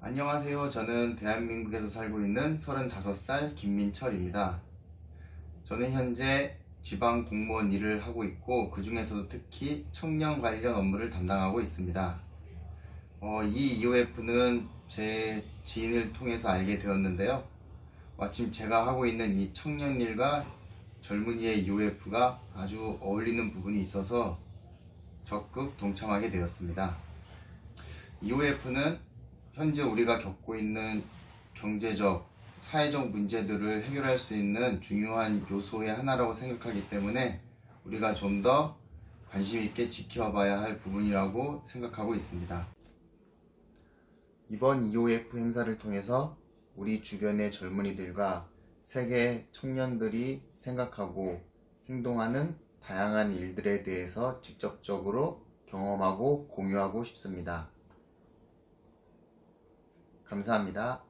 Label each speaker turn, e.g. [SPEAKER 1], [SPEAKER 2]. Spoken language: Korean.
[SPEAKER 1] 안녕하세요. 저는 대한민국에서 살고 있는 35살 김민철입니다. 저는 현재 지방 공무원 일을 하고 있고 그 중에서도 특히 청년 관련 업무를 담당하고 있습니다. 어, 이 EOF는 제 지인을 통해서 알게 되었는데요. 마침 제가 하고 있는 이 청년 일과 젊은이의 EOF가 아주 어울리는 부분이 있어서 적극 동참하게 되었습니다. EOF는 현재 우리가 겪고 있는 경제적, 사회적 문제들을 해결할 수 있는 중요한 요소의 하나라고 생각하기 때문에 우리가 좀 더 관심 있게 지켜봐야 할 부분이라고 생각하고 있습니다. 이번 EOF 행사를 통해서 우리 주변의 젊은이들과 세계 청년들이 생각하고 행동하는 다양한 일들에 대해서 직접적으로 경험하고 공유하고 싶습니다. 감사합니다.